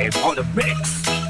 live on the mix.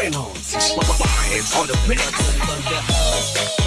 pheromones. It's on the mix.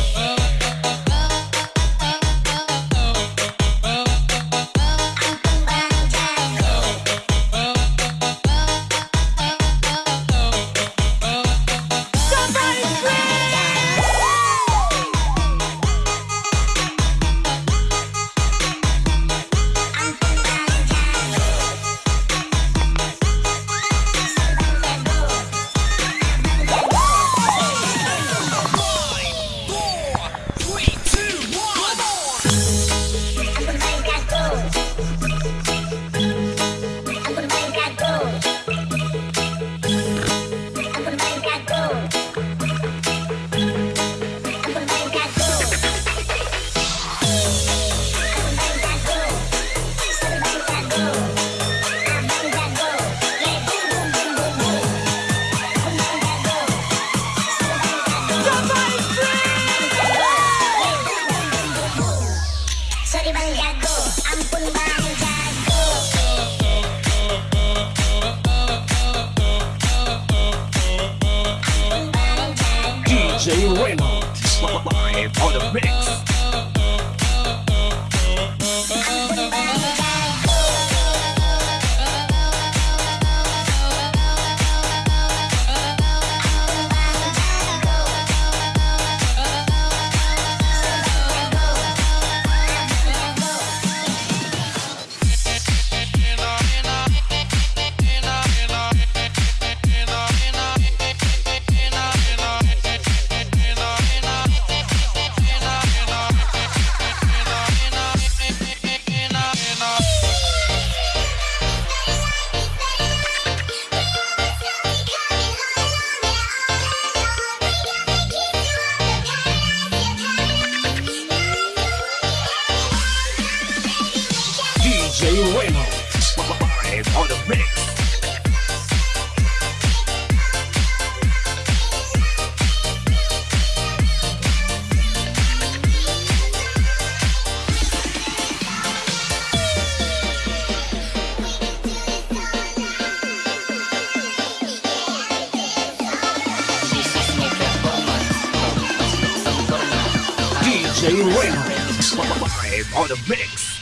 Shane Raymond. Live on the mix.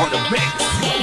On the mix.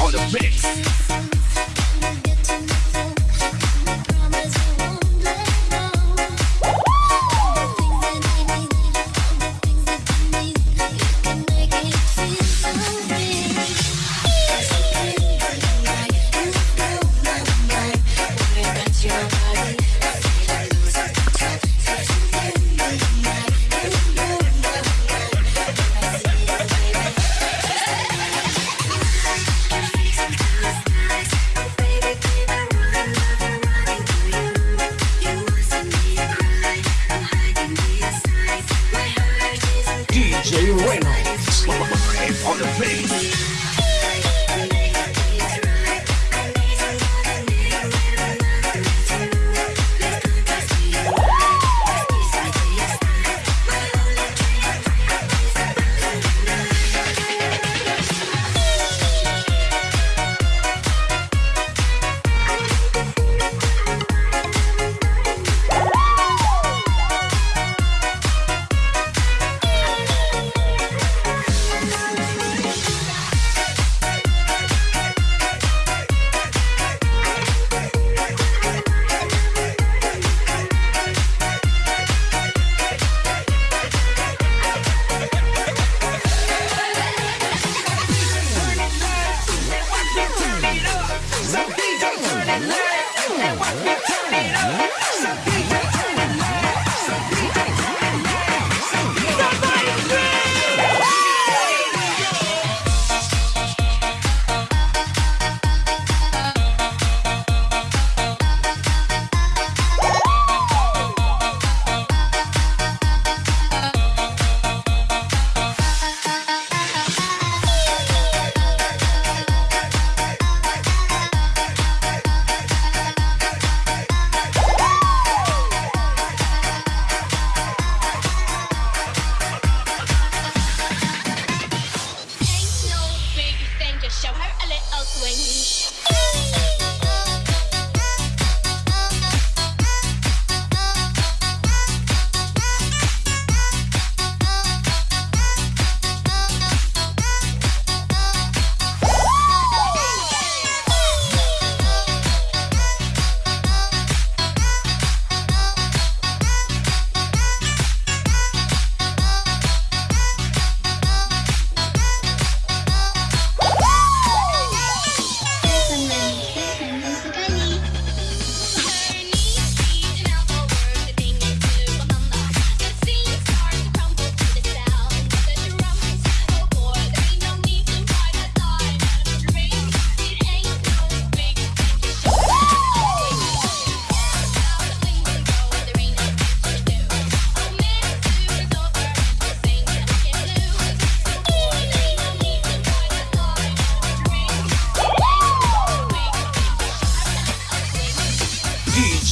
on the mix. Jay Reynolds on the beat. and let it, and watch me turn it up. So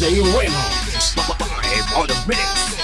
Jay Reynolds. Live on the mix.